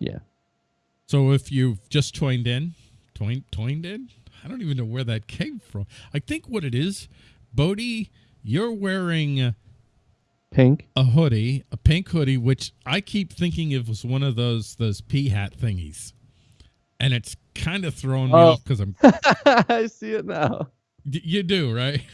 Yeah. So if you've just joined in, joined, joined in, I don't even know where that came from. I think what it is, Bodie, you're wearing Pink. a hoodie, a pink hoodie, which I keep thinking it was one of those those pea hat thingies, and it's kind of throwing me Oh. off because I'm I see it now. You do, right?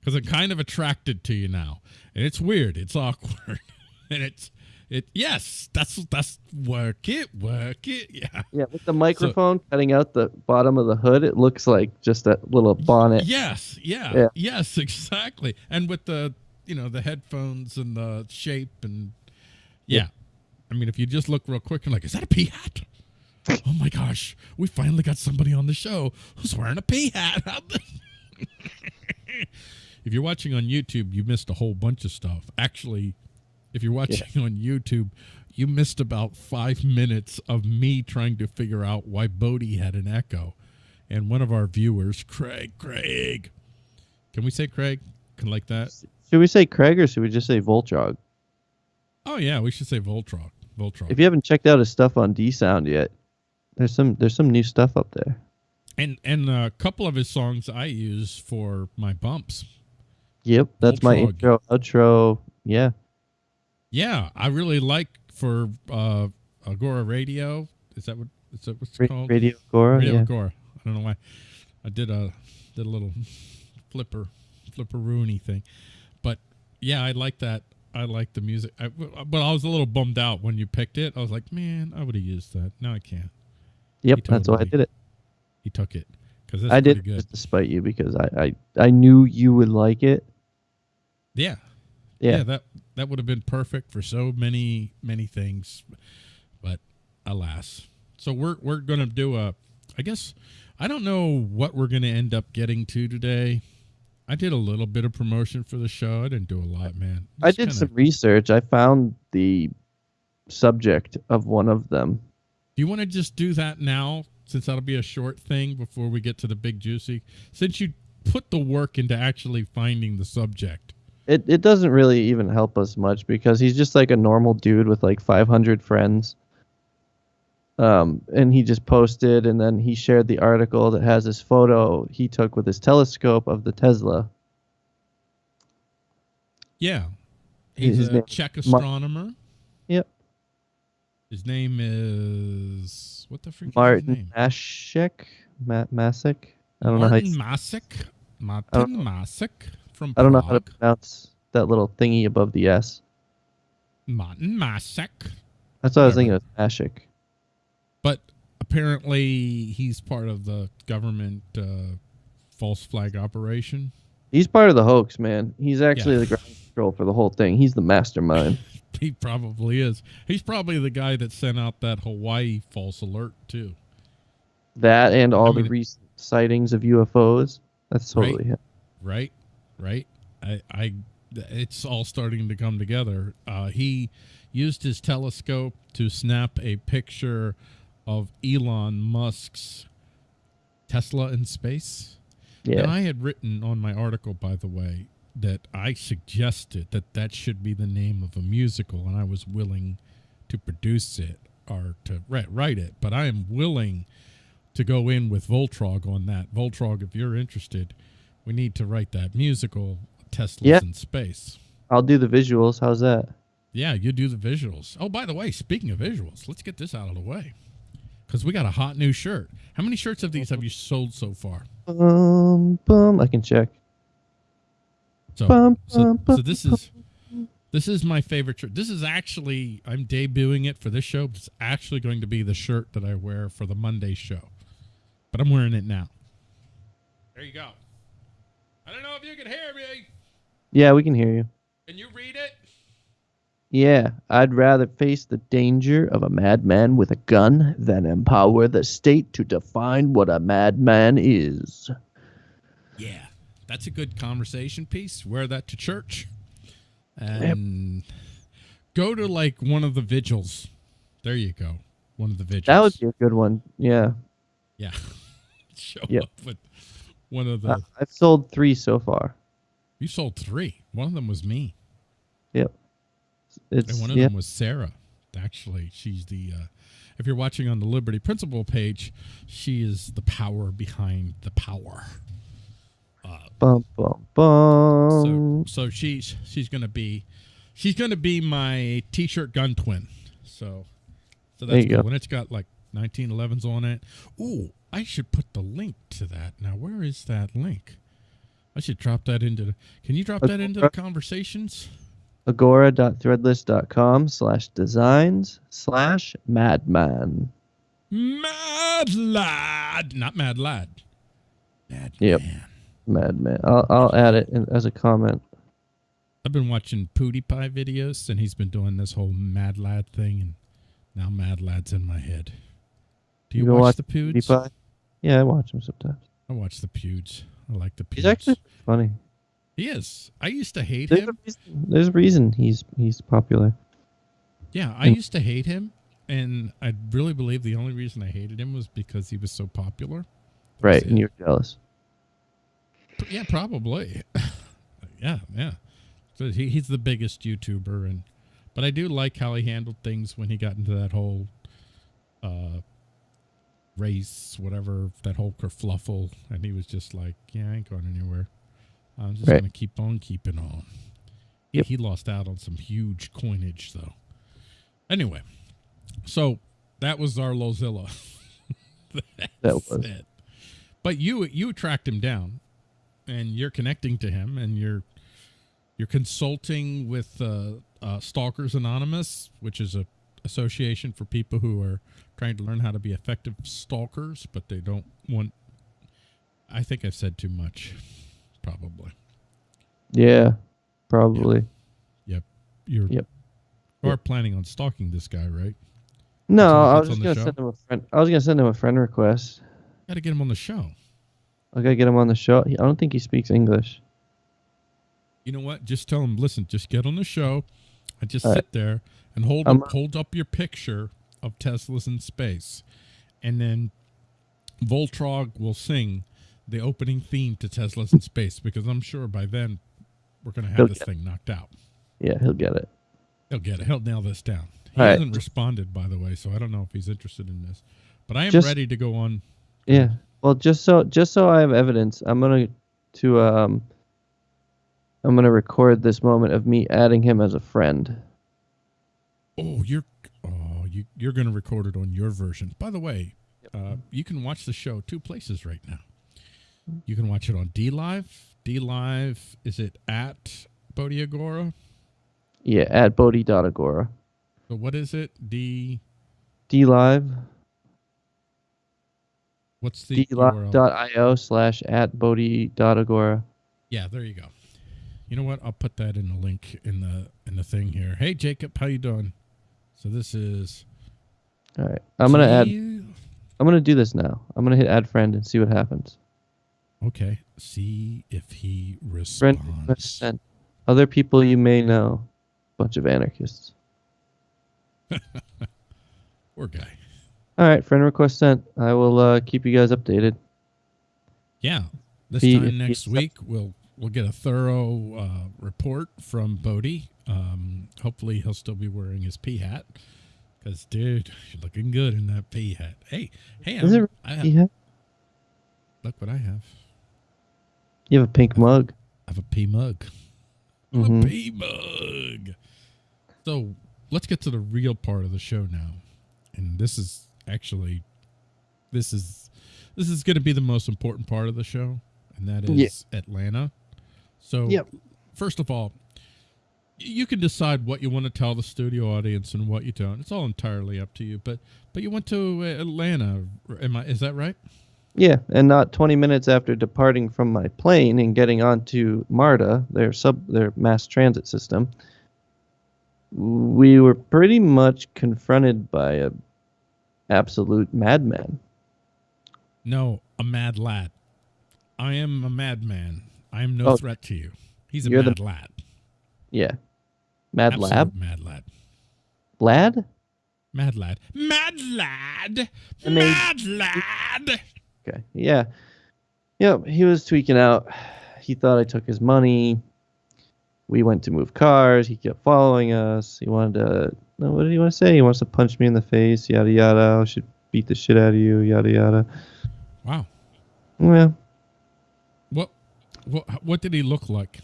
Because I'm kind of attracted to you now, and it's weird. It's awkward, and it's it. Yes, that's that's work it, work it. Yeah, Yeah, with the microphone cutting out the bottom of the hood, it looks like just a little bonnet. yes, yeah, Yeah. yes, exactly. And with the you know the headphones and the shape and yeah. I mean, if you just look real quick and like, is that a pea hat? oh my gosh, we finally got somebody on the show who's wearing a pea hat. if you're watching on YouTube, you missed a whole bunch of stuff. Actually, if you're watching on YouTube, you missed about five minutes of me trying to figure out why Bodie had an echo. And one of our viewers, Craig, Craig, can we say Craig? Can like that? Should we say Craig or should we just say Voltrog? Oh yeah, we should say Voltron. Voltron. If you haven't checked out his stuff on D Sound yet, there's some there's some new stuff up there. and and a couple of his songs I use for my bumps. Yep, that's my intro, outro. Yeah, Yeah, I really like for uh Agora Radio. Is that what is that what's it called? Radio Agora. Radio yeah. Agora. I don't know why. I did a did a little flipper flipper Rooney thing, but yeah, I like that. I like the music. I, but I was a little bummed out when you picked it. I was like, man, I would have used that. No, I can't. Yep, that's why I did it. He took it because I did good. just to spite you because I, I I knew you would like it. Yeah, Yeah, yeah, that that would have been perfect for so many many things, but alas. So we're we're gonna do a. I guess I don't know what we're gonna end up getting to today. I did a little bit of promotion for the show. I didn't do a lot, man. I did kinda- some research. I found the subject of one of them. Do you want to just do that now, since that'll be a short thing before we get to the big juicy? Since you put the work into actually finding the subject. It it doesn't really even help us much because he's just like a normal dude with like 500 friends. Um, and he just posted, and then he shared the article that has his photo he took with his telescope of the Tesla. Yeah, His he's a name- Czech Mar- astronomer. Yep. His name is what the freak is his Martin name? Mashek, Ma- Masek. I don't know how. Martin You, Masek. Martin Masek from I don't know how to pronounce that little thingy above the S. Martin Masek. That's what I was thinking of Mashek. But apparently he's part of the government uh, false flag operation. He's part of the hoax, man. He's actually Yeah. the ground control for the whole thing. He's the mastermind. He probably is. He's probably the guy that sent out that Hawaii false alert too. That and all mean- the recent sightings of UFOs. That's Right. totally him. right right? I i it's all starting to come together. Uh he used his telescope to snap a picture of elon musk's tesla in space. Yeah. and i had written on my article by the way that i suggested that that should be the name of a musical and i was willing to produce it or to write, write it but i am willing to go in with voltrog on that. Voltrog if you're interested we need to write that musical Tesla's in space. I'll do the visuals. How's that? Yeah, you do the visuals. Oh, by the way, speaking of visuals, let's get this out of the way because we got a hot new shirt. How many shirts of these have you sold so far? Bum, bum. I can check. So, Bum, so, bum, so this is this is my favorite shirt. This is actually I'm debuting it for this show. But it's actually going to be the shirt that I wear for the Monday show, but I'm wearing it now. There you go. I don't know if you can hear me. Yeah, we can hear you. Can you read it? Yeah, I'd rather face the danger of a madman with a gun than empower the state to define what a madman is. Yeah, that's a good conversation piece. Wear that to church, and go to like one of the vigils. There you go, one of the vigils. That would be a good one. Yeah. yeah. Show Yep. up with one of the. Uh, I've sold three so far. you sold three. One of them was me, Yep. It's and one of yeah. them was Sarah. Actually, she's the. Uh, if you're watching on the Liberty Principle page, she is the power behind the power. Bum bum So, bum. so she's she's gonna be, she's gonna be my T-shirt gun twin. So, so that's cool. go. And it's got like 1911s on it. Ooh, I should put the link to that. Now, where is that link? I should drop that into. The, can you drop that into the conversations? Agora.threadless.com slash designs slash madman. Mad lad, not mad lad. Mad Yep. man. Madman. I'll, I'll add it in, as a comment. I've been watching PewDiePie videos, and he's been doing this whole Mad Lad thing, and now Mad Lad's in my head. Do you, You watch watch the? PewDiePie? Yeah, I watch him sometimes. I watch the Pewds. I like the Pewds. He's actually funny. he is. I used to hate There's a him. reason, there's a reason he's he's popular. Yeah, I used to hate him, and I really believe the only reason I hated him was because he was so popular. That Right, and you're jealous. Yeah, probably. yeah, yeah. So he, he's the biggest YouTuber, and but I do like how he handled things when he got into that whole uh, race, whatever that whole kerfluffle, and he was just like, "Yeah, I ain't going anywhere. I'm just Right. gonna keep on keeping on." He, Yep. he lost out on some huge coinage, though. Anyway, so that was our Lozilla. That was. it. But you you tracked him down, and you're connecting to him, and you're you're consulting with uh, uh, Stalkers Anonymous, which is a association for people who are trying to learn how to be effective stalkers, but they don't want. I think I've said too much, probably. Yeah, probably. Yep. You're Yep. you are planning on stalking this guy, right? No, I was just gonna show? send him a friend. I was gonna send him a friend request. Got to get him on the show. I gotta get him on the show. I don't think he speaks English. You know what? Just tell him, listen, just get on the show and just All sit right. there and hold up, hold up your picture of Teslas in space. And then Voltrog will sing the opening theme to Teslas in space because I'm sure by then we're going to have He'll this thing knocked out. Yeah, he'll get it. He'll get it. He'll nail this down. He All right. hasn't responded, by the way, so I don't know if he's interested in this. But I am Just- ready to go on. Yeah. Well, just so just so I have evidence, I'm gonna to um. I'm gonna record this moment of me adding him as a friend. Oh, you're you you're going to record it on your version. By the way, uh, you can watch the show two places right now. You can watch it on D Live. D Live is it at Bodhi Agora? Yeah, at Bodhi.agora. So what is it? D D live what's the D Live.io slash at Bodhi.agora. Yeah, there you go. You know what? I'll put that in the link in the in the thing here. Hey Jacob, how you doing? So this is All right, I'm gonna add. I'm gonna do this now. I'm gonna hit add friend and see what happens. Okay, see if he Friend request responds. sent. Other people you may know. Bunch of anarchists. Poor guy. All right, friend request sent. I will uh, keep you guys updated. Yeah. This He- time next week, we'll we'll get a thorough uh, report from Bodie. Um, hopefully, he'll still be wearing his pea hat. Because, dude, you're looking good in that pea hat. Hey, hey, Is I'm, it I have, Yeah, look what I have. you have a pink mug. I have a pea mug. Mhm. A pea mug. So let's get to the real part of the show now, and this is actually, this is, this is going to be the most important part of the show, and that is Yeah. Atlanta. So, Yep. first of all, you can decide what you want to tell the studio audience and what you don't. It's all entirely up to you. But but you went to uh, Atlanta. Am I? Is that right? Yeah, and not 20 minutes after departing from my plane and getting onto MARTA, their sub their mass transit system, we were pretty much confronted by a absolute madman. No, a mad lad. I am a madman. I am no Oh. threat to you. He's a You're the- mad lad. Yeah. Mad Absolute lab? Mad lad. Lad? Mad lad. Mad lad. I mean- Mad lad. Okay. Yeah. Yep, he was tweaking out. He thought I took his money. We went to move cars. He kept following us. He wanted to no, what did he want to say? He wants to punch me in the face, yada yada. I should beat the shit out of you, yada yada. Wow. Well, What what what did he look like?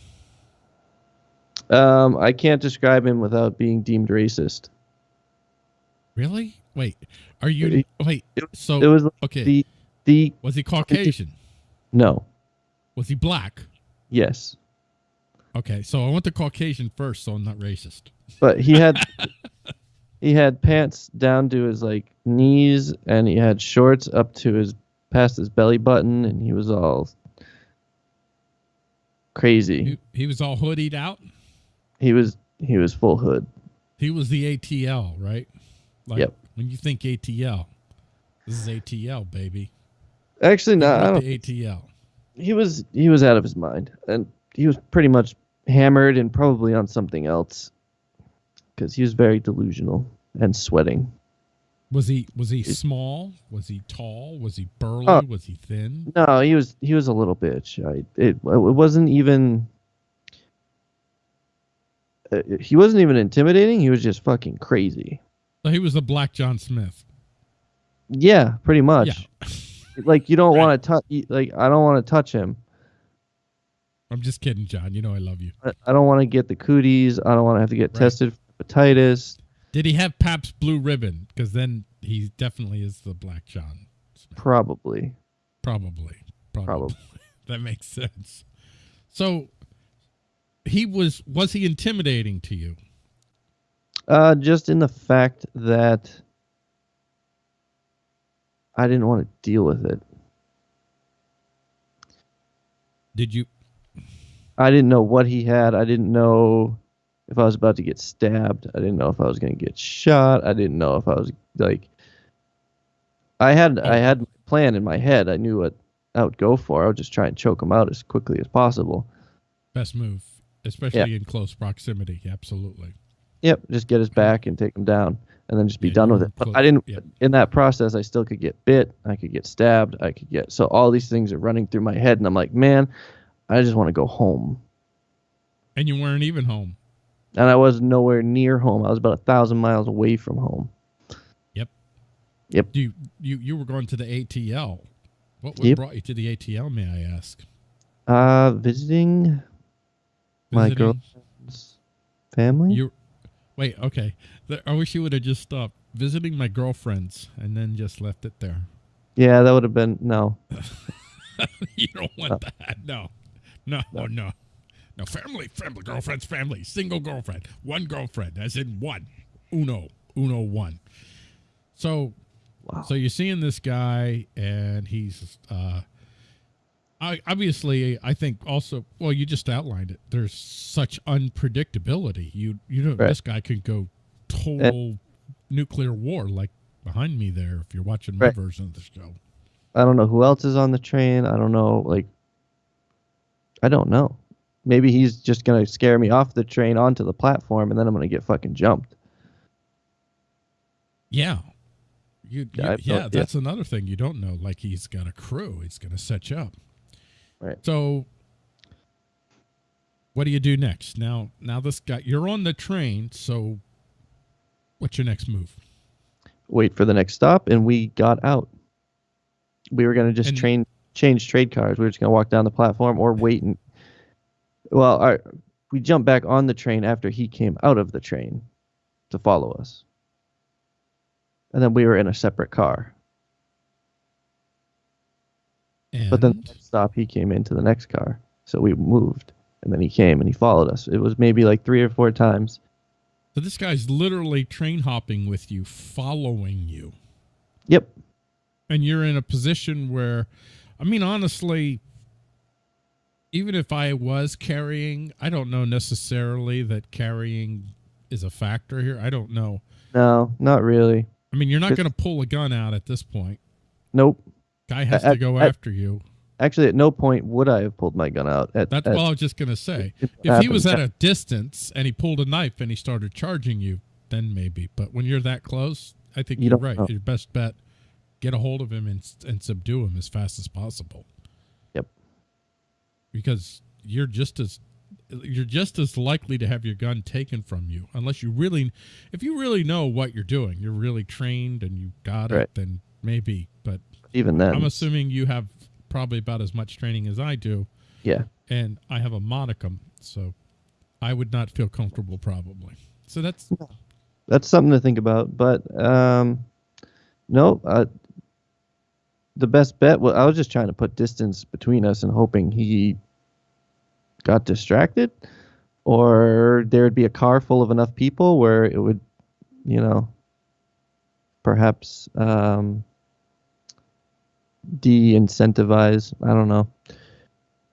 Um, I can't describe him without being deemed racist. Really? Wait. Are you It- wait? So It was like okay. the the was he Caucasian? no, Was he black? yes, Okay, so I went to Caucasian first, so I'm not racist. but he had he had pants down to his like knees, and he had shorts up to his past his belly button, and he was all crazy. He, he was all hoodied out. He was he was full hood. He was the ATL, right? Like Yep. when you think ATL, this is ATL, baby. Actually, no, Think I about don't. the ATL. He was he was out of his mind, and he was pretty much hammered and probably on something else, because he was very delusional and sweating. Was he was he small? Was he tall? Was he oh. burly? Oh. was he thin? No, he was he was a little bitch. I it it wasn't even. Uh, he wasn't even intimidating. He was just fucking crazy. So he was the Black John Smith. Yeah, pretty much. Yeah. Like you don't Right. want to touch. Like I don't want to touch him. I'm just kidding, John. You know I love you. I, I don't want to get the cooties. I don't want to have to get Right. tested for hepatitis. Did he have Pabst Blue Ribbon? Because then he definitely is the Black John. Smith. Probably. Probably. Probably. Probably. that makes sense. So he was was he intimidating to you? Uh, just in the fact that I didn't want to deal with it. Did you I didn't know what he had. I didn't know if I was about to get stabbed. I didn't know if I was going to get shot. I didn't know if I was like. I had I had a plan in my head. I knew what I would go for. I would just try and choke him out as quickly as possible. best move, especially in close proximity? Absolutely. Yep, just get his back and take him down, and then just be Yeah, done with it. But I didn't. yeah. In that process, I still could get bit. I could get stabbed. I could get. So all these things are running through my head, and I'm like, man, I just want to go home. And you weren't even home. And I was nowhere near home. I was about a thousand miles away from home. Yep. Yep. You you you were going to the ATL. What, what Yep. brought you to the ATL? May I ask? Uh, visiting my girlfriend's family. You wait. Okay. I wish you would have just stopped visiting my girlfriends and then just left it there. yeah, that would have been no. you don't want that. No. No. No. No. No. Family. Family. Girlfriend's family. Single girlfriend. One girlfriend. As in one. Uno. Uno one. So Wow. So you're seeing this guy, and he's, uh, I obviously, I think also, well, you just outlined it. There's such unpredictability. You, you know, Right. this guy could go total nuclear war, like behind me there. If you're watching my Right. version of the show, I don't know who else is on the train. I don't know. Like, I don't know. Maybe he's just gonna scare me off the train onto the platform, and then I'm gonna get fucking jumped. yeah, you, you- Yeah, yeah, that's another thing you don't know. Like he's got a crew. He's going to set you up. Right. So, what do you do next? Now, now this guy, you're on the train. So, what's your next move? Wait for the next stop, and we got out. We were gonna just And- train change trade cars. We were just gonna walk down the platform or wait and. Well, our, we jumped back on the train after he came out of the train to follow us. And then we were in a separate car. And But then the stop, he came into the next car. So we moved. And then he came and he followed us. It was maybe like three or four times. so this guy's literally train hopping with you, following you. Yep. and you're in a position where i mean honestly even if i was carrying i don't know necessarily that carrying is a factor here i don't know No, not really. i mean you're not going to pull a gun out at this point Nope. Guy has I- to go I- after you Actually, at no point would I have pulled my gun out. At, that's at, what i was just going to say it if he was at a distance and he pulled a knife and he started charging you then maybe but when you're that close i think You you are right know. your best bet get a hold of him and, and subdue him as fast as possible Yep. because you're just as you're just as likely to have your gun taken from you unless you really if you really know what you're doing you're really trained and you got Right. it then maybe but Even then, i'm assuming you have probably about as much training as i do yeah. and i have a monicum so i would not feel comfortable probably so that's that's something to think about. But um, no, uh, the best bet. Well, I was just trying to put distance between us and hoping he got distracted, or there would be a car full of enough people where it would, you know, perhaps um, de-incentivize. I don't know.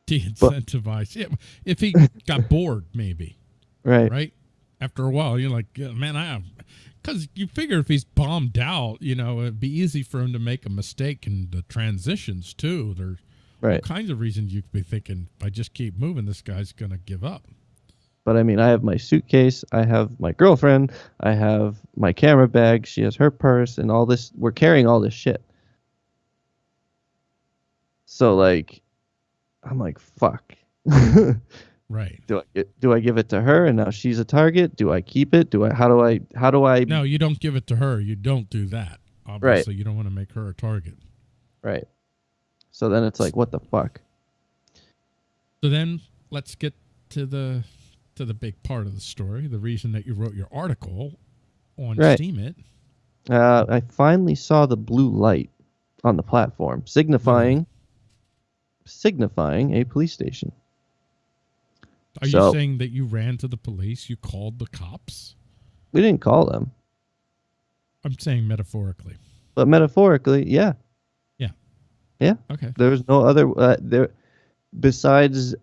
de-incentivize yeah, if he got bored maybe Right. right? After a while, you're like, man, I have, because you figure if he's bombed out, you know, it'd be easy for him to make a mistake in the transitions too. There's all Right. kinds of reasons you could be thinking, if I just keep moving, this guy's gonna give up. But I mean, I have my suitcase, I have my girlfriend, I have my camera bag, she has her purse, and all this. We're carrying all this shit. So like, I'm like, fuck. right. do Right? I do I give it to her, and now she's a target? Do I keep it? Do I? How do I? How do I? No, you don't give it to her. You don't do that. Obviously, you don't want to make her a target. Right. So then it's like, what the fuck? So then let's get to the to the big part of the story. The reason that you wrote your article on Right. Steemit. Uh, I finally saw the blue light on the platform, signifying signifying a police station. Are you saying that you ran to the police? You called the cops? We didn't call them. I'm saying metaphorically. But metaphorically, yeah. Yeah. yeah, Okay. there was no other uh, there besides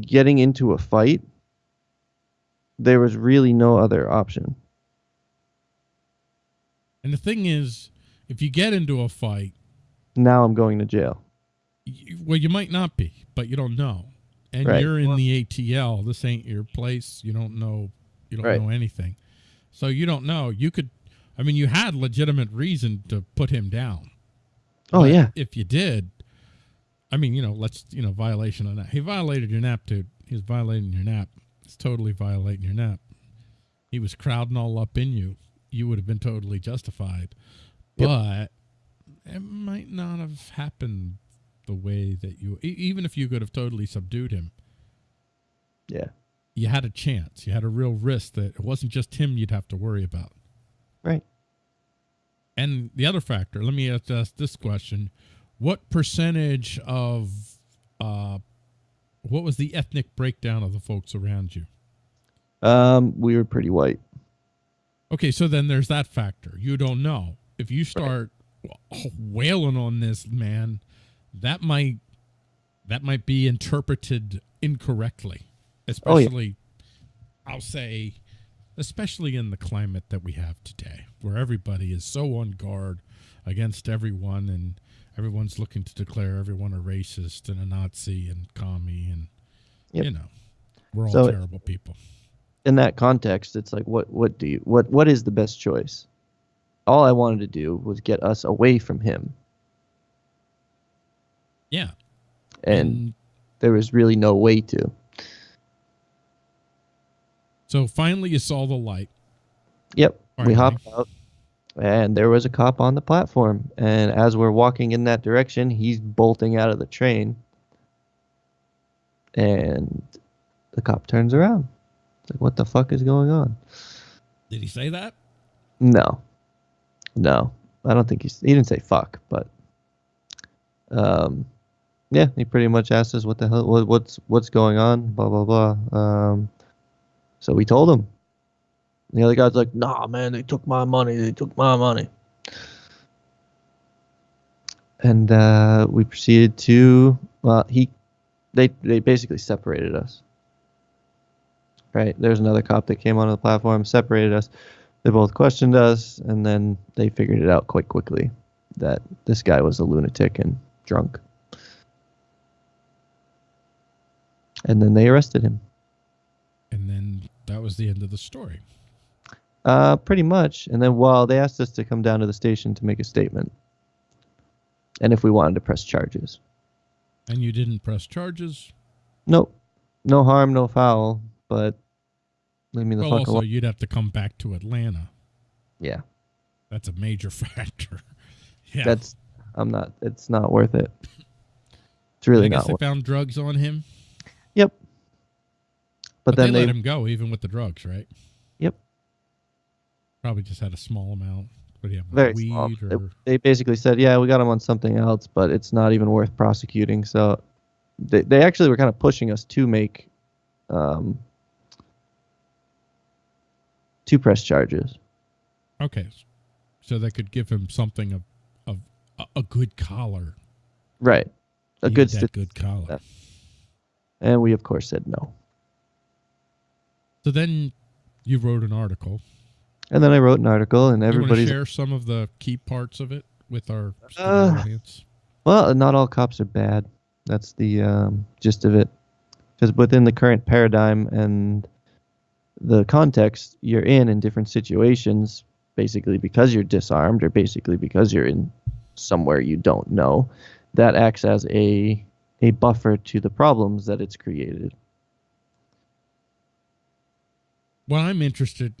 getting into a fight. There was really no other option. And the thing is, if you get into a fight, Now I'm going to jail. You, well, you might not be, but you don't know. And Right. you're in the ATL. This ain't your place. You don't know. You don't Right. know anything. So you don't know. You could. I mean, you had legitimate reason to put him down. Oh But yeah, If you did, I mean, you know, let's you know, violation of that. He violated your nap, dude. He's violating your nap. He's totally violating your nap. He was crowding all up in you. You would have been totally justified, Yep. but it might not have happened the way that you. Even if you could have totally subdued him, yeah, you had a chance. You had a real risk that it wasn't just him you'd have to worry about. right. And the other factor, let me ask, ask this question: What percentage of, uh, what was the ethnic breakdown of the folks around you? Um, we were pretty white. Okay, so then there's that factor. You don't know if you start wailing on this man, that might that might be interpreted incorrectly, Oh, yeah. especially. I'll say, especially in the climate that we have today, where everybody is so on guard against everyone, and everyone's looking to declare everyone a racist and a Nazi and commie, and Yep. you know, we're all So- terrible people. in that context, it's like, what, what do you, what, what is the best choice? All I wanted to do was get us away from him, Yeah, and there was really no way to. so finally, you saw the light. Yep, we Finally. hopped out, and there was a cop on the platform. And as we're walking in that direction, he's bolting out of the train, and the cop turns around. It's like, what the fuck is going on? Did he say that? No, no, I don't think he's. He didn't say fuck, but um, yeah, he pretty much asked us what the hell, what, what's what's going on, blah blah blah. Um, so we told him. The other guy's like, "Nah, man, they took my money. They took my money." And uh, we proceeded to. Well, he, they they basically separated us. Right, there's another cop that came onto the platform, separated us. They both questioned us, and then they figured it out quite quickly that this guy was a lunatic and drunk. And then they arrested him. And then that was the end of the story. Uh, pretty much. And then, well, they asked us to come down to the station to make a statement, and if we wanted to press charges. And you didn't press charges. Nope. no harm, no foul, but leave me the well, fuck also alone. you'd have to come back to Atlanta. Yeah, That's a major factor. yeah, that's I'm not. It's not worth it. It's really I guess not. they found drugs on him, yep. but, But, then they, they, let him go even with the drugs, right? Yep. Probably just had a small amount. What do very weed small. They, or they basically said, yeah, we got him on something else, but it's not even worth prosecuting. So they they actually were kind of pushing us to make um two press charges. okay, so they could give him something of of a, a good collar, Right. A He good had st- that good collar. And we of course said no. So then you wrote an article. And then I wrote an article, and you want to everybody's share some of the key parts of it with our Uh, audience? well, not all cops are bad. That's the um, gist of it. Because within the current paradigm and the context you're in in different situations, basically because you're disarmed or basically because you're in somewhere you don't know, that acts as a a buffer to the problems that it's created. Well, I'm interested.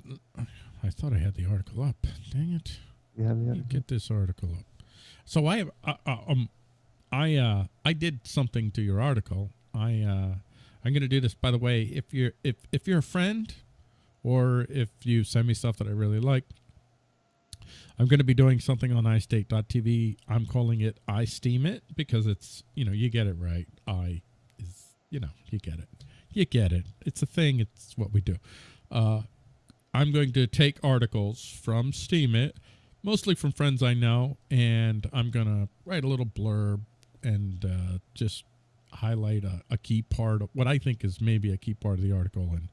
I thought I had the article up. Dang it. You have the me get this article up. So I have uh, uh, um I uh I did something to your article. I uh I'm going to do this by the way if you're if if you're a friend or if you send me stuff that I really like I'm going to be doing something on iState.tv. I'm calling it I Steam It because it's, you know, you get it right. I is, you know, you get it. You get it. It's a thing. It's what we do. Uh, I'm going to take articles from Steemit, mostly from friends I know, and I'm going to write a little blurb and uh, just highlight a, a key part of what I think is maybe a key part of the article and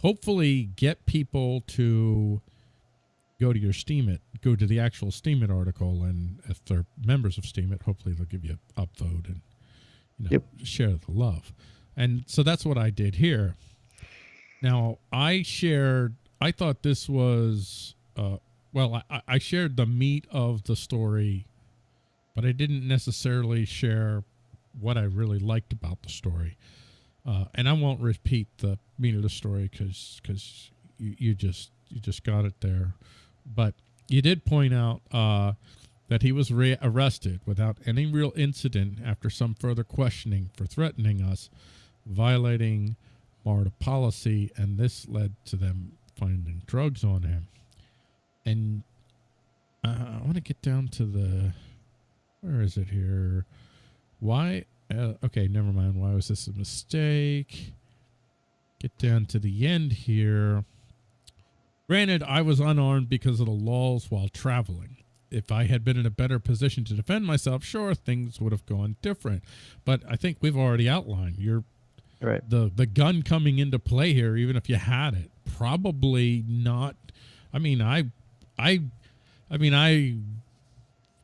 hopefully get people to go to your Steemit, go to the actual Steemit article, and if they're members of Steemit, hopefully they'll give you an upvote and you know Yep. share the love. And so that's what I did here. Now I shared. I thought this was uh, well. I, I shared the meat of the story, but I didn't necessarily share what I really liked about the story. Uh, and I won't repeat the meat of the story because because you, you just you just got it there. But you did point out uh, that he was re- arrested without any real incident after some further questioning for threatening us, violating MARTA policy, and this led to them finding drugs on him. And uh, I want to get down to the where is it here? Why? Uh, okay, never mind. Why was this a mistake? Get down to the end here. Granted, I was unarmed because of the laws while traveling. If I had been in a better position to defend myself, sure, things would have gone different. But I think we've already outlined you're Right. the the gun coming into play here, even if you had it, probably not. I mean, I, I, I mean, I,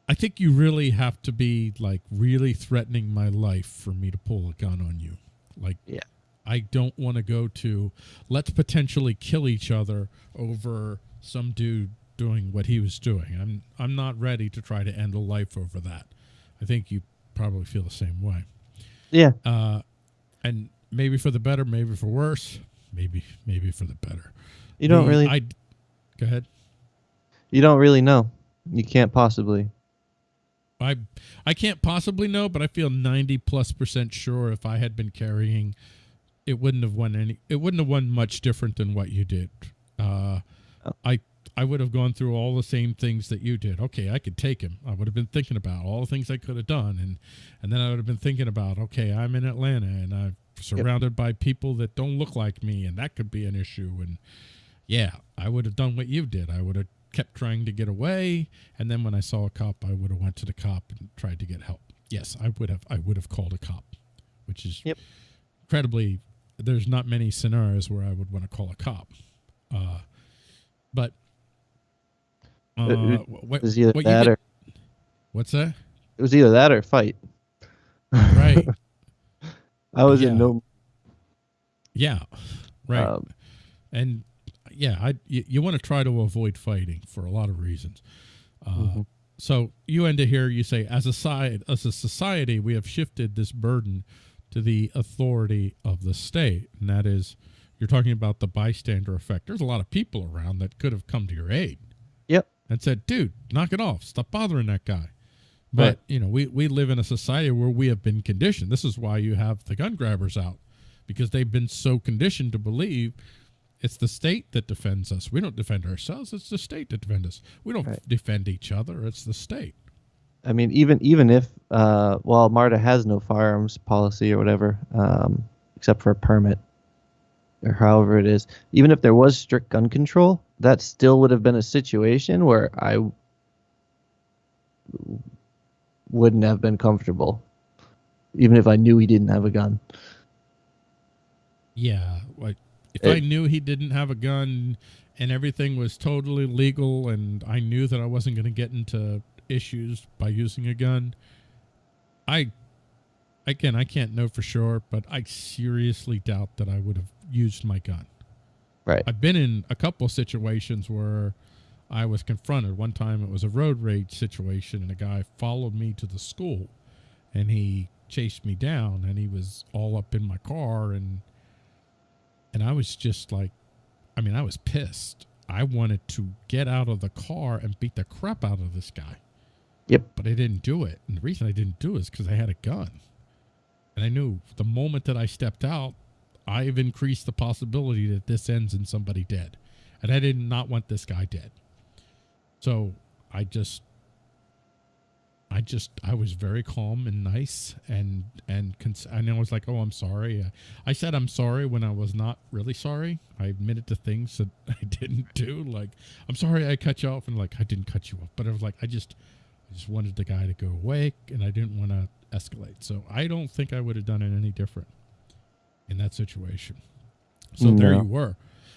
I think you really have to be like really threatening my life for me to pull a gun on you. Like, Yeah. I don't want to go to let's potentially kill each other over some dude doing what he was doing. I'm I'm not ready to try to end a life over that. I think you probably feel the same way Yeah. uh, and maybe for the better, maybe for worse, maybe maybe for the better. You don't really I go ahead. you don't really know. You can't possibly. I I can't possibly know, but I feel ninety plus percent sure if I had been carrying, it wouldn't have won any. It wouldn't have won much different than what you did. Uh, Oh. I I would have gone through all the same things that you did. Okay, I could take him. I would have been thinking about all the things I could have done, and and then I would have been thinking about okay, I'm in Atlanta and I'm surrounded by people that don't look like me, and that could be an issue. And yeah, I would have done what you did. I would have kept trying to get away, and then when I saw a cop, I would have went to the cop and tried to get help. Yes, I would have. I would have called a cop, which is Yep. incredibly. There's not many scenarios where I would want to call a cop, uh, but. Uh, It- what, was either what that did- or what's that? it was either that or fight. Right. I was Yeah. in no yeah. Right. um, and yeah, I you, you want to try to avoid fighting for a lot of reasons. Uh, Mhm. So you end it here. You say, as a side, as a society, we have shifted this burden to the authority of the state. And that is, you're talking about the bystander effect. There's a lot of people around that could have come to your aid. Yep. And said, dude, knock it off. Stop bothering that guy. But, Right. you know, we, we live in a society where we have been conditioned. This is why you have the gun grabbers out because they've been so conditioned to believe it's the state that defends us. We don't defend ourselves. It's the state that defends us. We don't Right. defend each other. It's the state. I mean, even even if uh, well, Marta has no firearms policy or whatever, um, except for a permit or however it is. Even if there was strict gun control, that still would have been a situation where I wouldn't have been comfortable, even if I knew he didn't have a gun. Yeah, like if It- I knew he didn't have a gun and everything was totally legal and I knew that I wasn't going to get into issues by using a gun, I again, I can't know for sure, but I seriously doubt that I would have used my gun. Right. I've been in a couple situations where I was confronted. One time it was a road rage situation and a guy followed me to the school and he chased me down and he was all up in my car and and I was just like I mean, I was pissed. I wanted to get out of the car and beat the crap out of this guy. Yep. But I didn't do it. And the reason I didn't do it is because I had a gun. And I knew the moment that I stepped out, I've increased the possibility that this ends in somebody dead. And I did not want this guy dead. So I just I just I was very calm and nice and and cons- and I was like, "Oh, I'm sorry." I said I'm sorry when I was not really sorry. I admitted to things that I didn't do. Like, "I'm sorry I cut you off," and like I didn't cut you off, but I was like, I just I just wanted the guy to go away, and I didn't want to escalate. So I don't think I would have done it any different in that situation. So there you were.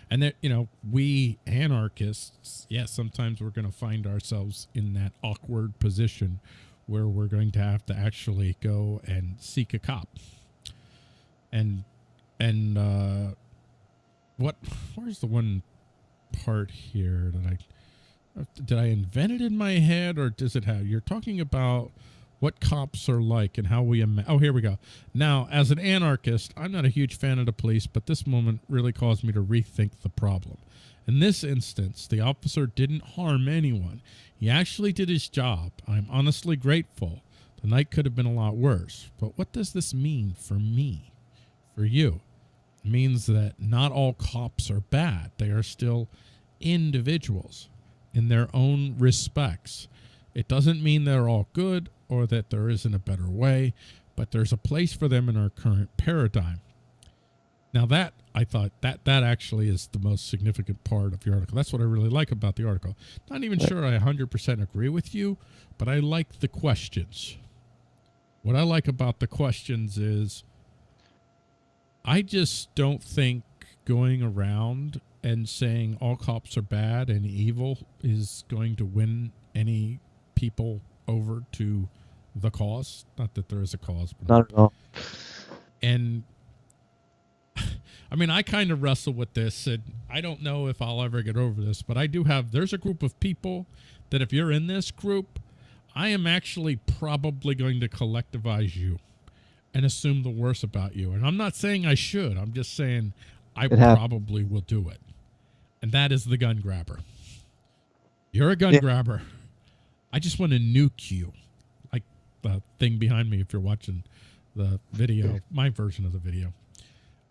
And that you know, we anarchists, yes, sometimes we're going to find ourselves in that awkward position where we're going to have to actually go and seek a cop. And and uh what where's the one part here that I did I invent it in my head or does it have you're talking about what cops are like and how we ima- oh here we go. Now as an anarchist i'm not a huge fan of the police but this moment really caused me to rethink the problem. In this instance the officer didn't harm anyone. He actually did his job. I'm honestly grateful. The night could have been a lot worse. But what does this mean for me? For you? It means that not all cops are bad. They are still individuals in their own respects it doesn't mean they're all good or that there isn't a better way, but there's a place for them in our current paradigm. Now that I thought that that actually is the most significant part of your article. That's what I really like about the article. Not even sure I 100% agree with you, but I like the questions. What I like about the questions is I just don't think going around and saying all cops are bad and evil is going to win any people over to the cause. Not that there is a cause, but Not at all. and I mean, I kind of wrestle with this, and I don't know if I'll ever get over this, but I do have. There's a group of people that if you're in this group, I am actually probably going to collectivize you and assume the worst about you. And I'm not saying I should. I'm just saying I It probably will do it. And that is the gun grabber. You're a gun Yeah. grabber. I just want to nuke you. Like the thing behind me if you're watching the video, my version of the video.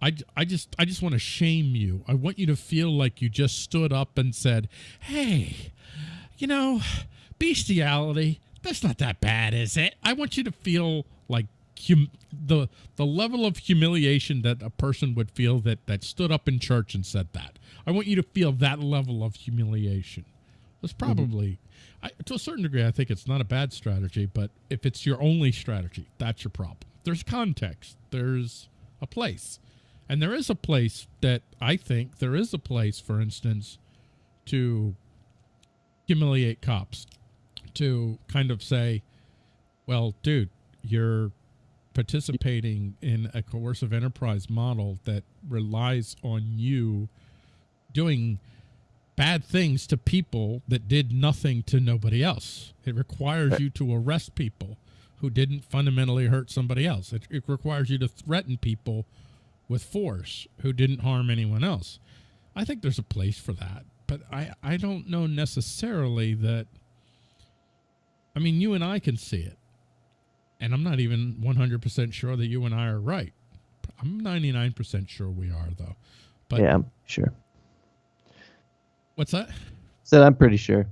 I, I just I just want to shame you. I want you to feel like you just stood up and said, "Hey, you know, bestiality, that's not that bad, is it?" I want you to feel like hum- the the level of humiliation that a person would feel that that stood up in church and said that. I want you to feel that level of humiliation. That's mm-hmm. probably I, to a certain degree I think it's not a bad strategy, but if it's your only strategy, that's your problem. There's context. There's a place. And there is a place that I think there is a place, for instance, to humiliate cops, to kind of say, well, dude, you're participating in a coercive enterprise model that relies on you doing bad things to people that did nothing to nobody else. It requires you to arrest people who didn't fundamentally hurt somebody else. It, it requires you to threaten people with force who didn't harm anyone else. I think there's a place for that, but I, I don't know necessarily that. I mean, you and I can see it. And I'm not even 100% sure that you and I are right. I'm 99% sure we are, though. But yeah, sure. What's that? Said I'm pretty sure.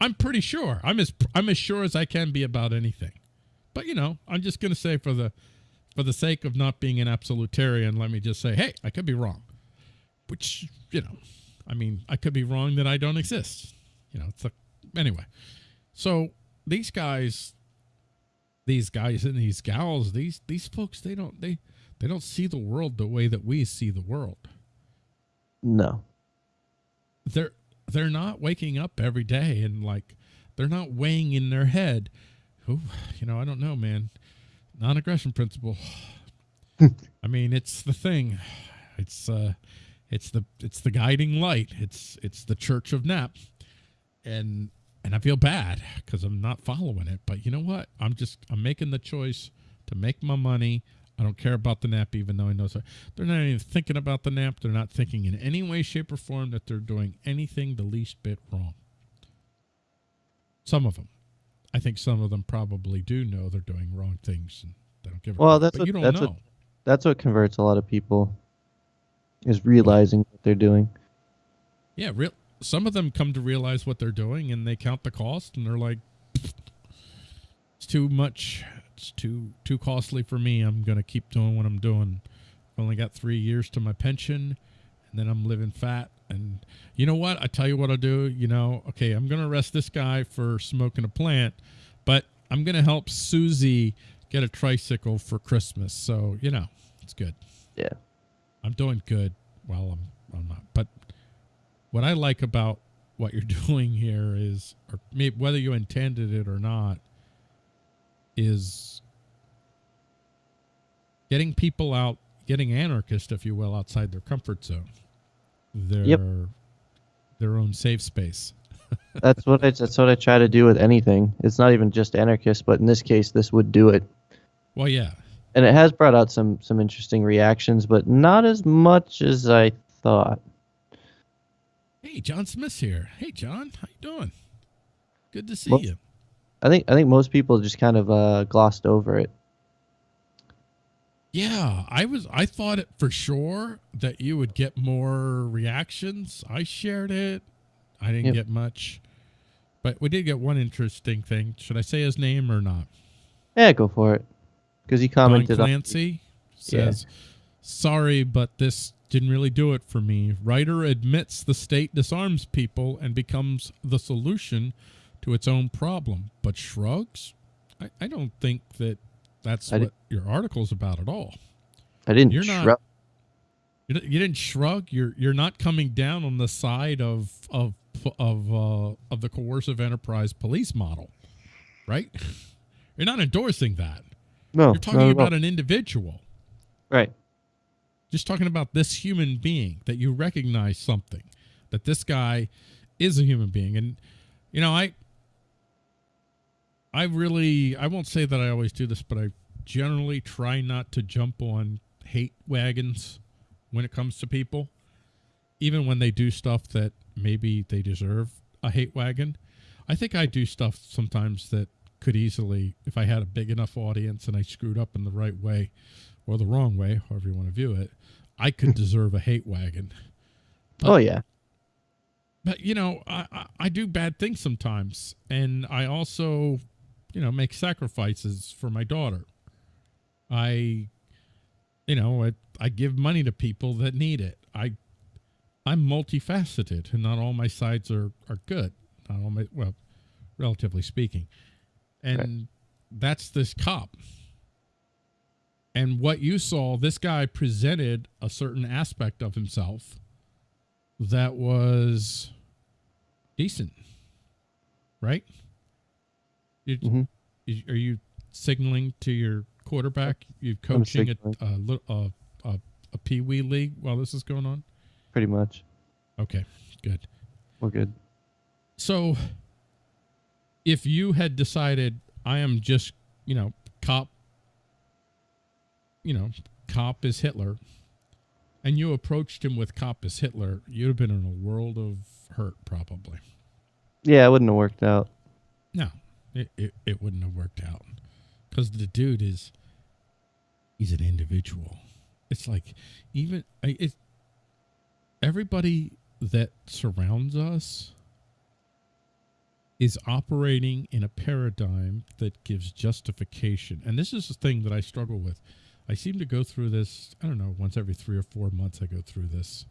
I'm pretty sure. I'm as I'm as sure as I can be about anything. But you know, I'm just going to say for the for the sake of not being an absolutarian, let me just say, hey, I could be wrong. Which, you know, I mean, I could be wrong that I don't exist. You know, it's a, anyway. So these guys, these guys and these gals, these these folks, they don't they they don't see the world the way that we see the world. No. They're they're not waking up every day and like they're not weighing in their head. Oh, you know, I don't know, man non-aggression principle. I mean, it's the thing. It's uh, it's the it's the guiding light. It's it's the Church of NAP, and and I feel bad because I'm not following it. But you know what? I'm just I'm making the choice to make my money. I don't care about the NAP, even though I know so they're not even thinking about the NAP. They're not thinking in any way, shape, or form that they're doing anything the least bit wrong. Some of them. I think some of them probably do know they're doing wrong things and they don't give a Well, crap, that's but what- you don't that's know. what- That's what converts a lot of people. Is realizing what they're doing. yeah, real. Some of them come to realize what they're doing and they count the cost and they're like, "It's too much. It's too too costly for me. I'm gonna keep doing what I'm doing. I've only got three years to my pension, and then I'm living fat. And you know what? I tell you what I'll do. You know, okay, I'm gonna arrest this guy for smoking a plant, but I'm gonna help Susie get a tricycle for Christmas. So you know, it's good. Yeah. I'm doing good Well, I'm I'm not. But what I like about what you're doing here is, or maybe whether you intended it or not, is getting people out, getting anarchists, if you will, outside their comfort zone, their Yep. their own safe space. That's what I, that's what I try to do with anything. It's not even just anarchists, but in this case, this would do it. Well, yeah, And it has brought out some some interesting reactions, but not as much as I thought. Hey, John Smith's here. Hey, John, how you doing? Good to see Well- you. I think I think most people just kind of uh, glossed over it. Yeah, I was. I thought it for sure that you would get more reactions. I shared it. I didn't Yep. get much, but we did get one interesting thing. Should I say his name or not? Yeah, go for it. Because he Don commented on Clancy says, "Sorry, but this didn't really do it for me. Writer admits the state disarms people and becomes the solution to its own problem, but shrugs. I, I don't think that that's I what your article's about at all. I didn't You're not- shrug- you, you didn't shrug. You're you're not coming down on the side of of of uh, of the coercive enterprise police model, right? You're not endorsing that. No, You're not talking about an individual. right. just talking about this human being that you recognize something that this guy is a human being and you know i i really i won't say that i always do this but i generally try not to jump on hate wagons when it comes to people even when they do stuff that maybe they deserve a hate wagon i think i do stuff sometimes that could easily if i had a big enough audience and i screwed up in the right way or the wrong way, however you want to view it, I could deserve a hate wagon. Oh yeah. But you know, I, I, I do bad things sometimes, and I also, you know, make sacrifices for my daughter. I, you know, I, I give money to people that need it. I, I'm multifaceted, and not all my sides are are good. Not all my well, relatively speaking, and that's this cop. And what you saw, this guy presented a certain aspect of himself that was decent, right? You, Mhm. you- are you signaling to your quarterback? You I'm coaching a, a, a, a, a pee wee league while this is going on? Pretty much. Okay, good. We're good. So, if you had decided, I am just, you know, cop, you know, cop is Hitler, and you approached him with cop is Hitler, you'd have been in a world of hurt probably. Yeah, it wouldn't have worked out. No, it, it, it wouldn't have worked out because the dude is he's an individual. It's like even it everybody that surrounds us is operating in a paradigm that gives justification. And this is the thing that I struggle with. I seem to go through this, I don't know, once every 3 or 4 months I go through this.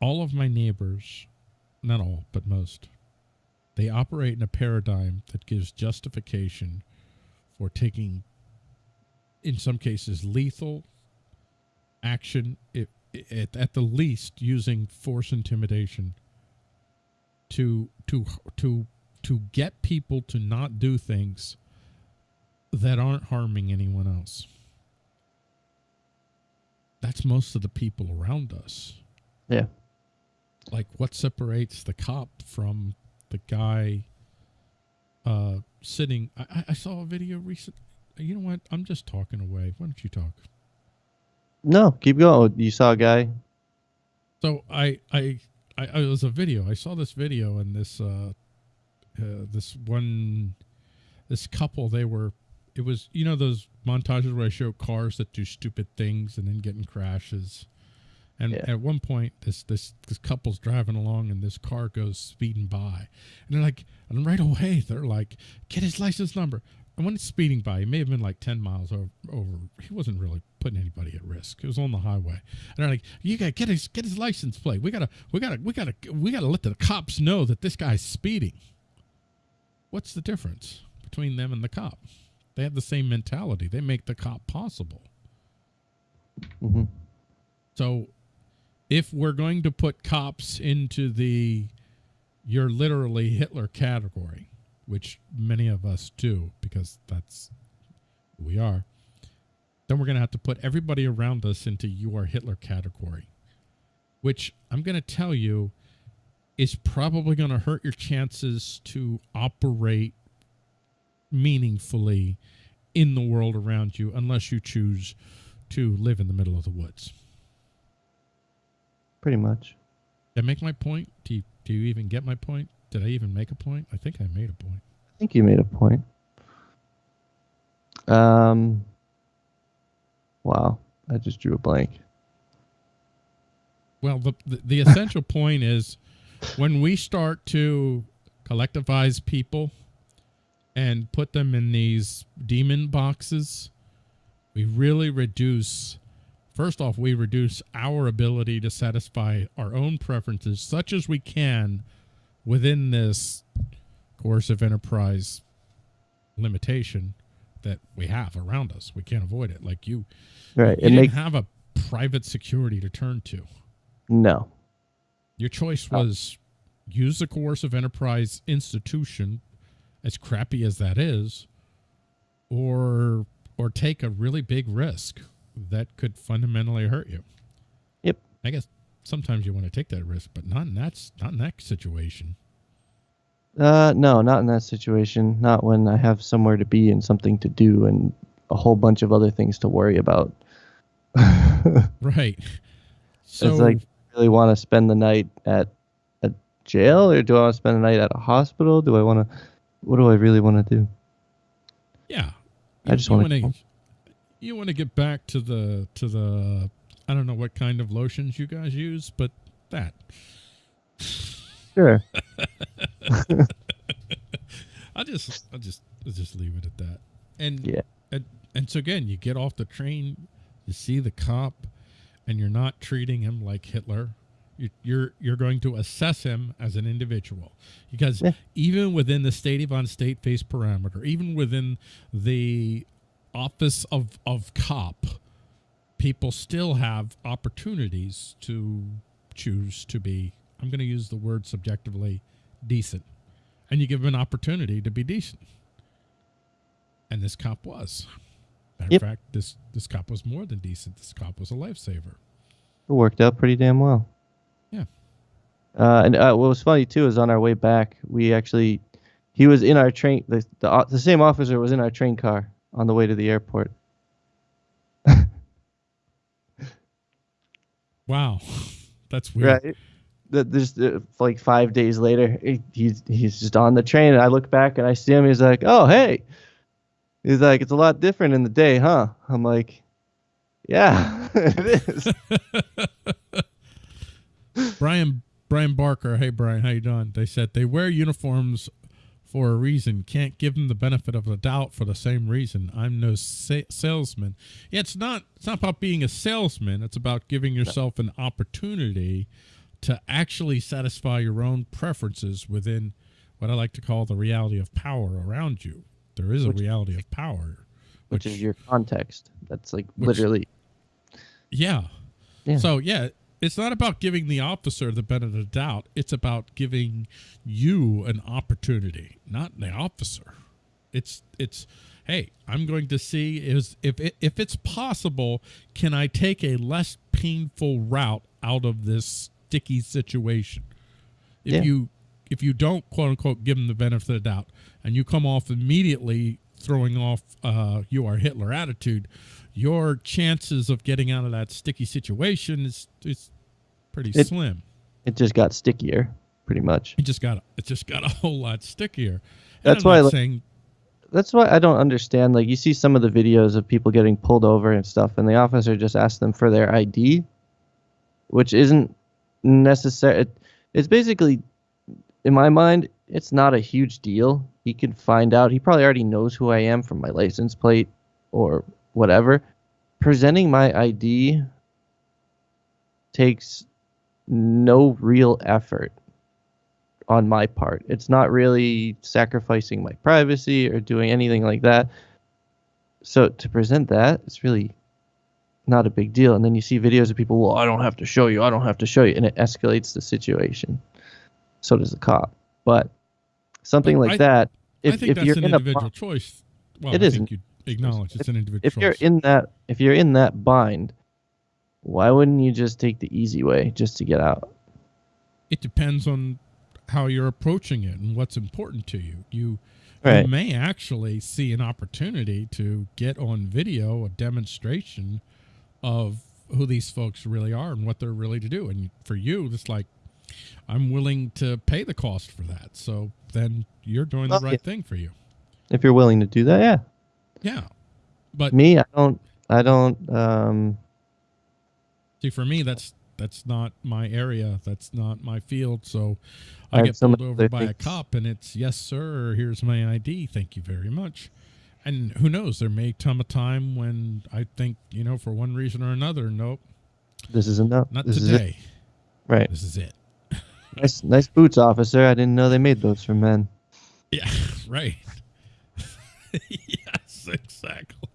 All of my neighbors, not all, but most, they operate in a paradigm that gives justification for taking, in some cases, lethal action, it, it, at the least using force intimidation to to to to get people to not do things that aren't harming anyone else. That's most of the people around us. Yeah. Like what separates the cop from the guy uh sitting I, I- saw a video recent you know what? I'm just talking away. Why don't you talk? No, keep going. You saw a guy. So I I I, I it was a video. I saw this video and this uh, uh this one this couple they were it was you know those montages where I show cars that do stupid things and then get in crashes. And Yeah. at one point this this this couple's driving along and this car goes speeding by. And they're like and right away they're like get his license number. And when it's speeding by, he may have been like 10 miles over, over. He wasn't really putting anybody at risk. It was on the highway. And they're like, "You got to get his get his license plate. We gotta we gotta we gotta we gotta let the cops know that this guy's speeding." What's the difference between them and the cop? They have the same mentality. They make the cop possible. hmm So, if we're going to put cops into the you're literally Hitler category, which many of us do because that's who we are, then we're going to have to put everybody around us into you are Hitler category, which I'm going to tell you is probably going to hurt your chances to operate meaningfully in the world around you unless you choose to live in the middle of the woods. Pretty much. Did I make my point? Do you, do you even get my point? Did I even make a point? I think I made a point. I think you made a point. Um. Wow, I just drew a blank. Well, the, the, the essential point is when we start to collectivize people and put them in these demon boxes, we really reduce, first off, we reduce our ability to satisfy our own preferences, such as we can within this coercive enterprise limitation that we have around us. We can't avoid it. Like you, Right. you didn't have a private security to turn to. no. Your choice Oh. was use the coercive enterprise institution, as crappy as that is, or or take a really big risk that could fundamentally hurt you. Yep. I guess sometimes you want to take that risk, but not in that not in that situation. Uh, no, not in that situation. Not when I have somewhere to be and something to do and a whole bunch of other things to worry about. Right. So it's like, really want to spend the night at a jail, or do I want to spend the night at a hospital? Do I want to? What do I really want to do? yeah, I just wanna- wanna- you want to get back to the to the I don't know what kind of lotions you guys use, but that Sure. I'll just I'll just I'll just leave it at that. And Yeah. and and so again, you get off the train, you see the cop, and you're not treating him like Hitler. You- You're you're going to assess him as an individual because Yeah. even within the state of on state face parameter, even within the office of of cop, people still have opportunities to choose to be. I'm going to use the word subjectively decent and you give them an opportunity to be decent. And this cop was. Matter Yep. of fact, this this cop was more than decent. This cop was a lifesaver. It worked out pretty damn well. Yeah. Uh, and uh, what was funny too is on our way back, we actually he was in our train. The, the the same officer was in our train car on the way to the airport. Wow. That's weird. Right. That just uh, like five days later, he's he's just on the train, and I look back and I see him. He's like, "Oh, hey." He's like, "It's a lot different in the day, huh?" I'm like, "Yeah, it is." Brian Brian Barker, hey Brian, how you doing? They said they wear uniforms for a reason. Can't give them the benefit of the doubt for the same reason. I'm no sa- salesman. It's not. It's not about being a salesman. It's about giving yourself an opportunity to actually satisfy your own preferences within what I like to call the reality of power around you. There is a Which- reality of power, Which is your context. That's like Which- literally. Yeah. Yeah. So yeah, it's not about giving the officer the benefit of the doubt. It's about giving you an opportunity, not the officer. It's it's hey, I'm going to see is if it, if it's possible, can I take a less painful route out of this sticky situation? If Yeah. you if you don't quote unquote give them the benefit of the doubt and you come off immediately throwing off uh, you are Hitler attitude, your chances of getting out of that sticky situation is is pretty It- slim. It just got stickier, pretty much. It just got it just got a whole lot stickier. And That's I'm why like- saying That's why I don't understand. Like you see some of the videos of people getting pulled over and stuff, and the officer just asks them for their ID, which isn't necessary. It, it's basically, in my mind, it's not a huge deal. He can find out. He probably already knows who I am from my license plate or whatever. Presenting my ID takes no real effort on my part. It's not really sacrificing my privacy or doing anything like that. So to present that, it's really not a big deal. And then you see videos of people, well, I don't have to show you, I don't have to show you, and it escalates the situation. So does the cop. But something like I- that, if, I think if that's you're an in individual bind, choice. Well, It I isn't. think you acknowledge it's an individual if choice. you're in that if you're in that bind, why wouldn't you just take the easy way just to get out? it depends on how you're approaching it and what's important to you. You Right. you may actually see an opportunity to get on video a demonstration of who these folks really are and what they're really to do. And for you, it's like I'm willing to pay the cost for that. So then you're doing Well, the right yeah. thing for you. If you're willing to do that, yeah. Yeah. But Me, I don't I don't um see for me that's that's not my area. That's not my field. So I I get pulled over by a things. cop and it's yes sir, here's my ID. Thank you very much. And who knows, there may come a time when I think, you know, for one reason or another, nope, this is enough. not this today. Right. This is it. Nice nice boots, officer. I didn't know they made those for men. Yeah, right. yes, exactly.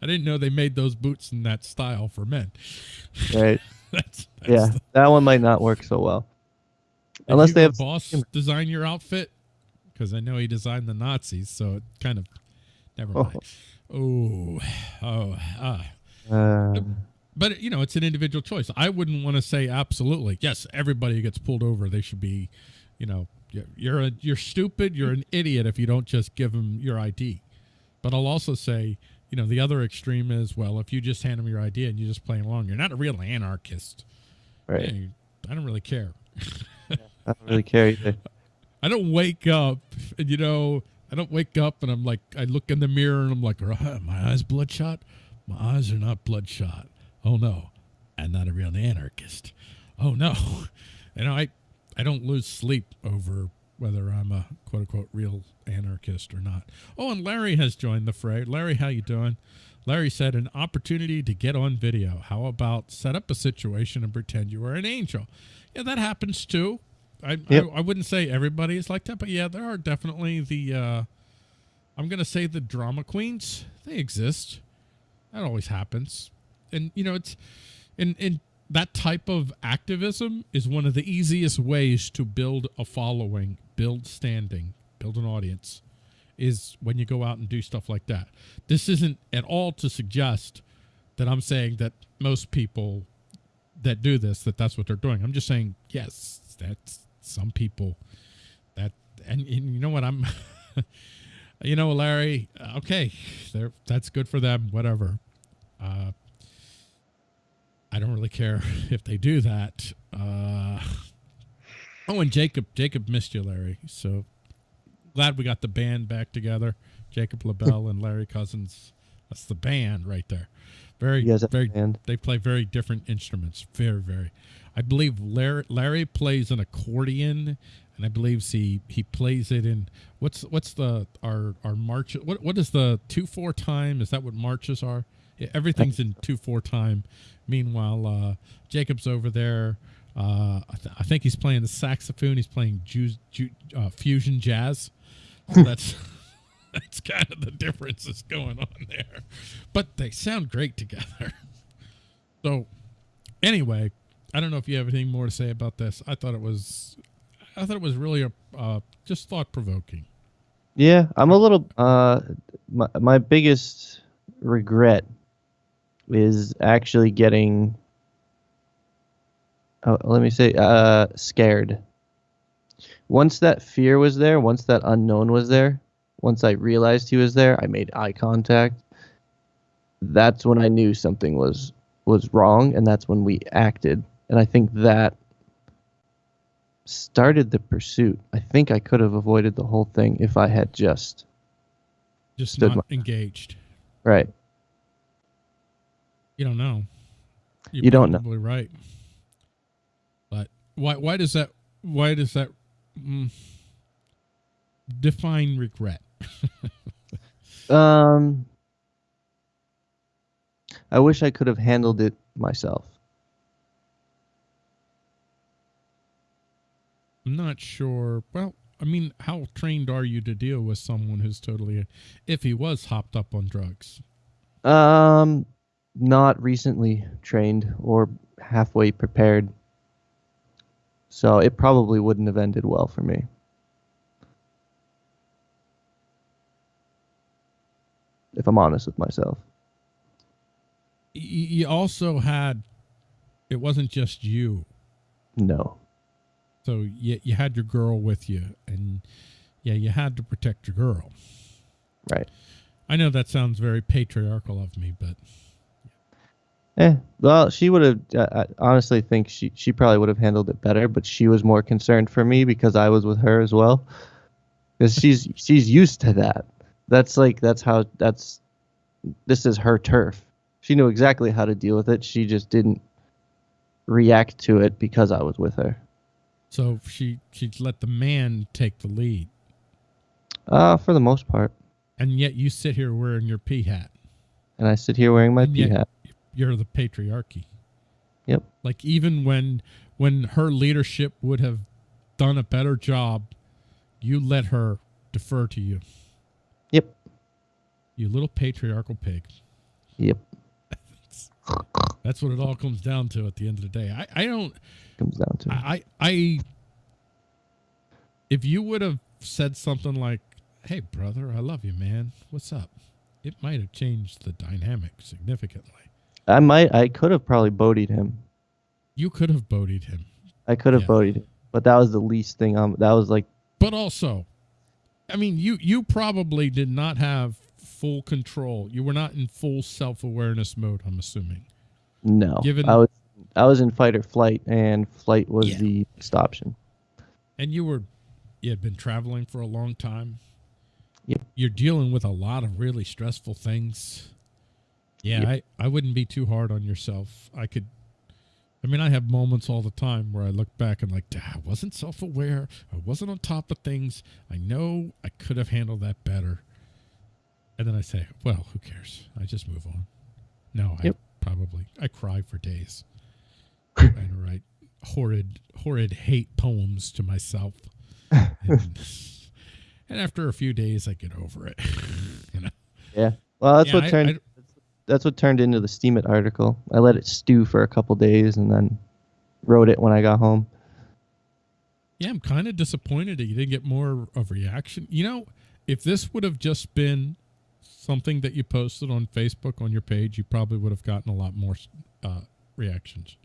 I didn't know they made those boots in that style for men. Right. that's, that's yeah. the- That one might not work so well. Did Unless they have boss design your outfit because I know he designed the Nazis, so it kind of never Oh. mind. Oh, oh, ah. uh, But you know, it's an individual choice. I wouldn't want to say absolutely yes. Everybody who gets pulled over, they should be, you know, you're you're, a, you're stupid. You're an idiot if you don't just give them your ID. But I'll also say, you know, the other extreme is well, if you just hand them your idea and you just play along, you're not a real anarchist. right. You- I don't really care. I don't really care either. I don't wake up, and you know, I don't wake up and I'm like, I look in the mirror and I'm like, "Are my eyes bloodshot? My eyes are not bloodshot. Oh no, I'm not a real anarchist. Oh no, you know, I, I don't lose sleep over whether I'm a quote unquote real anarchist or not. Oh, and Larry has joined the fray. Larry, how you doing? Larry said an opportunity to get on video. How about set up a situation and pretend you were an angel? Yeah, that happens too. I, Yep. I I wouldn't say everybody is like that, but yeah, there are definitely the uh I'm gonna say the drama queens. They exist. That always happens. And you know, it's in in that type of activism is one of the easiest ways to build a following, build standing, build an audience is when you go out and do stuff like that. This isn't at all to suggest that I'm saying that most people that do this that that's what they're doing. I'm just saying yes, that's some people that and, and you know what? I'm, you know, Larry. Okay. That's good for them. Whatever. Uh, I don't really care if they do that. Uh, oh, and Jacob, Jacob missed you, Larry. So glad we got the band back together. Jacob LaBelle and Larry Cousins. That's the band right there. Very, very. They play very different instruments. Very, very. I believe Larry, Larry plays an accordion, and I believe he he plays it in what's what's the our our march. What what is the two four time? Is that what marches are? Everything's in two four time. Meanwhile, uh, Jacob's over there. Uh, I, th- I, think he's playing the saxophone. He's playing ju- ju- uh, fusion jazz. So that's that's kind of the difference that's going on there. But they sound great together. So, anyway, I don't know if you have anything more to say about this. I thought it was, I thought it was really a uh, just thought provoking. Yeah, I'm a little. Uh, my my biggest regret is actually getting oh, let me say uh, scared. Once that fear was there once that unknown was there once i realized he was there i made eye contact. That's when i knew something was was wrong and that's when we acted. And i think that started the pursuit. I think i could have avoided the whole thing if i had just just not my, engaged. Right. You don't know. You're you do not know. Right. Why? Why does that? Why does that mm, define regret? um, I wish I could have handled it myself. I'm not sure. Well, I mean, how trained are you to deal with someone who's totally, if he was hopped up on drugs? Um, not recently trained or halfway prepared. So it probably wouldn't have ended well for me. If I'm honest with myself. You also had, it wasn't just you. No. So you, you had your girl with you, and yeah, you had to protect your girl. Right. I know that sounds very patriarchal of me, but Eh, well, she would have. I honestly think she she probably would have handled it better, but she was more concerned for me because I was with her as well. Because she's she's used to that. That's like that's how that's. This is her turf. She knew exactly how to deal with it. She just didn't react to it because I was with her. So she she let the man take the lead. Uh, for the most part. And yet you sit here wearing your pea hat. And I sit here wearing my pea hat you're the patriarchy. Yep. Like even when when her leadership would have done a better job, you let her defer to you. Yep. You little patriarchal pig. Yep. That's what it all comes down to at the end of the day. I, I don't comes down to I, I if you would have said something like, Hey brother, I love you, man. What's up? It might have changed the dynamic significantly. I might. I could have probably bodied him. You could have bodied him. I could have yeah. bodied him, but that was the least thing. Um, that was like. But also, I mean, you you probably did not have full control. You were not in full self awareness mode. I'm assuming. No. Given I was, I was in fight or flight, and flight was yeah. the next option. And you were, you had been traveling for a long time. Yep. You're dealing with a lot of really stressful things. Yeah, I, I wouldn't be too hard on yourself. I could I mean, I have moments all the time where I look back and like, I wasn't self-aware. I wasn't on top of things. I know I could have handled that better. And then I say, well, who cares? I just move on. No, yep. I probably I cry for days. I write horrid, horrid hate poems to myself. And, and, after a few days, I get over it. you know. Yeah. Well, that's yeah, what turned. I, that's what turned into the Steemit article. I let it stew for a couple days and then wrote it when I got home. Yeah, I'm kind of disappointed that you didn't get more of reaction. You know, if this would have just been something that you posted on Facebook on your page, you probably would have gotten a lot more uh, reactions.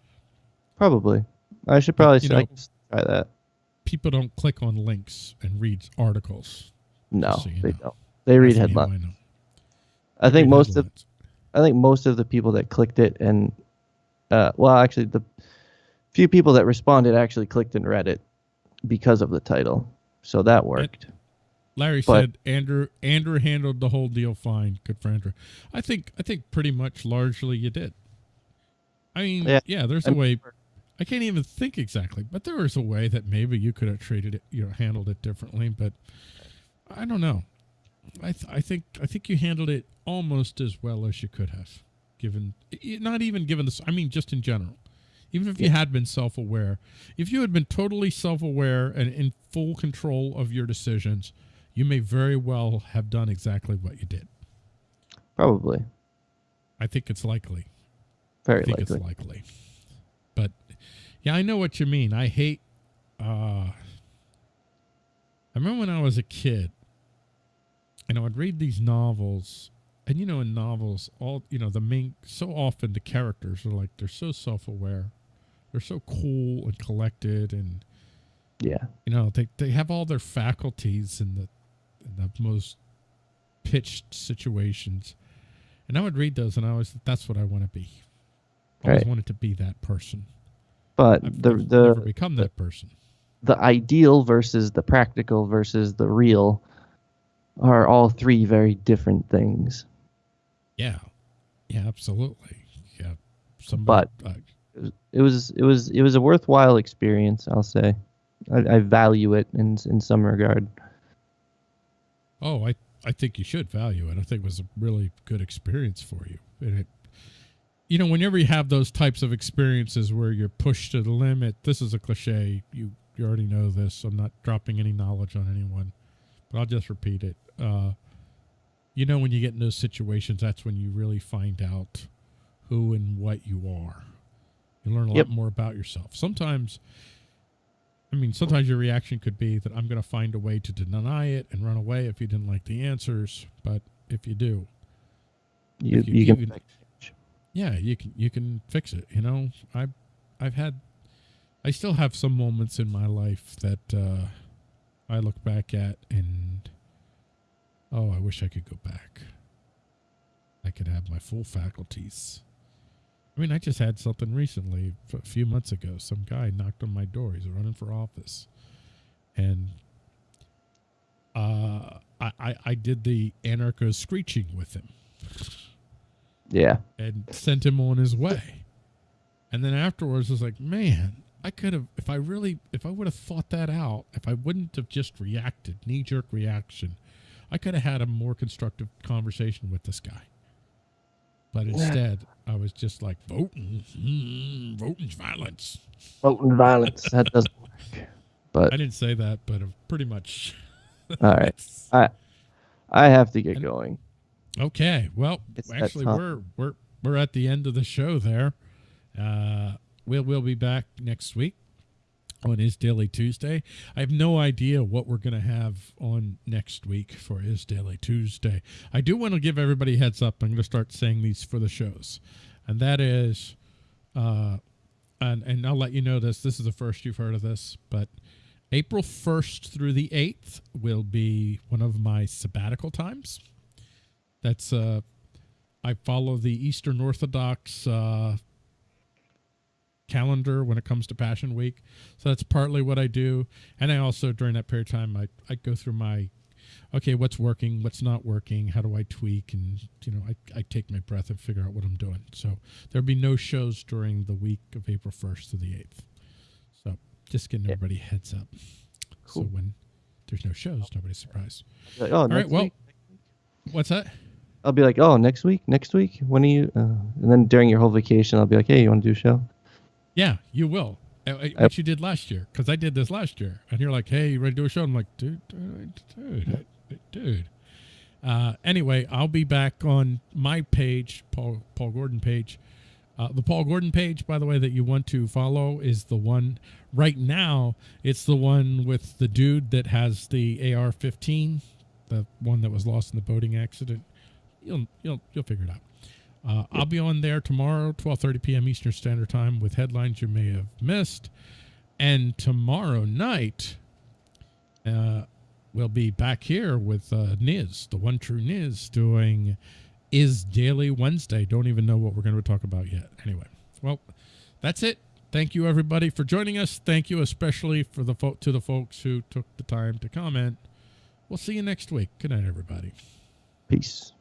Probably. I should probably know, try that. people don't click on links and read articles. No, so they know. don't. They read That's headlines. I. I think most of headlines. I think most of the people that clicked it and uh, well, actually, the few people that responded actually clicked and read it because of the title, so that worked. Larry But- said Andrew Andrew handled the whole deal fine. Good for Andrew. I think I think pretty much largely you did. I mean, yeah, Yeah. there's a way. I can't even think exactly, but there was a way that maybe you could have treated it, you know, handled it differently. But I don't know. I th- I think I think you handled it almost as well as you could have, given not even given this. I mean, just in general. Even if you had been self-aware, if you had been totally self-aware and in full control of your decisions, you may very well have done exactly what you did. Probably, I think it's likely. very I think likely. it's likely. But yeah, I know what you mean. I hate. Uh, I remember when I was a kid, and I would read these novels, and you know, in novels, all you know, the main so often the characters are like they're so self-aware, they're so cool and collected, and yeah, you know they they have all their faculties in the in the most pitched situations, and I would read those, and I was that's what I want to be. I always Right. wanted to be that person. but I've the never, the never become that person. the ideal versus the practical versus the real are all three very different things. Yeah, yeah, absolutely. Yeah, somebody. uh, It was it was it was a worthwhile experience. I'll say, I, I value it in in some regard. oh, I I think you should value it. I think it was a really good experience for you. And it, you know, whenever you have those types of experiences where you're pushed to the limit, this is a cliche. You you already know this. I'm not dropping any knowledge on anyone, but I'll just repeat it. Uh, you know, when you get in those situations, that's when you really find out who and what you are. You learn a Yep. lot more about yourself. Sometimes, I mean, sometimes your reaction could be that I'm going to find a way to deny it and run away if you didn't like the answers. But if you do, You If you you, can yeah, you can you can fix it. You know, I've I've had I still have some moments in my life that uh, I look back at and oh, I wish I could go back. I could have my full faculties. I mean, I just had something recently, a few months ago. Some guy knocked on my door. He's running for office, and uh, I, I I did the anarcho screeching with him yeah and sent him on his way. And then afterwards, I was like, man, I could have, if I really, if I would have thought that out, if I wouldn't have just reacted, knee jerk reaction, I could have had a more constructive conversation with this guy. But instead, I was just like, voting, mm, voting's violence. voting violence that doesn't work. But I didn't say that, but pretty much. all right, I I have to get going. Okay. Well, It's actually, we're we're we're at the end of the show. There, uh, we'll we'll be back next week on Is Daily Tuesday. I have no idea what we're gonna have on next week for Is Daily Tuesday. I do want to give everybody heads up. I'm gonna start saying these for the shows, and that is, uh, and and I'll let you know this. This is the first you've heard of this, but. April 1st through the 8th will be one of my sabbatical times. That's uh I follow the Eastern Orthodox uh calendar when it comes to Passion Week. So that's partly what I do. And I also during that period of time I, I go through my okay, what's working, what's not working, how do I tweak and you know, I, I take my breath and figure out what I'm doing. So there'll be no shows during the week of April first to the eighth. So just getting everybody heads up. So when there's no shows, nobody's surprised. Like, oh, All right, well week? what's that? I'll be like, oh, next week, next week. When are you? Uh, and then during your whole vacation, I'll be like, hey, you want to do a show? Yeah, you will. Uh, uh, I- What you did last year, because I did this last year, and you're like, "Hey, you ready to do a show?" I'm like, "Dude, dude, dude, dude." Uh, anyway, I'll be back on my page, Paul Paul Gordon page. Uh, the Paul Gordon page, by the way, that you want to follow is the one right now. It's the one with the dude that has the AR-15, the one that was lost in the boating accident. You'll you'll you'll figure it out. Uh, I'll be on there tomorrow, 12:30 p.m. Eastern Standard Time, with headlines you may have missed. And tomorrow night, uh, we'll be back here with uh, Niz, the one true Niz, doing Is Daily Wednesday. Don't even know what we're going to talk about yet. Anyway, well, that's it. Thank you everybody for joining us. Thank you especially for the to the folks who took the time to comment. We'll see you next week. Good night, everybody. Peace.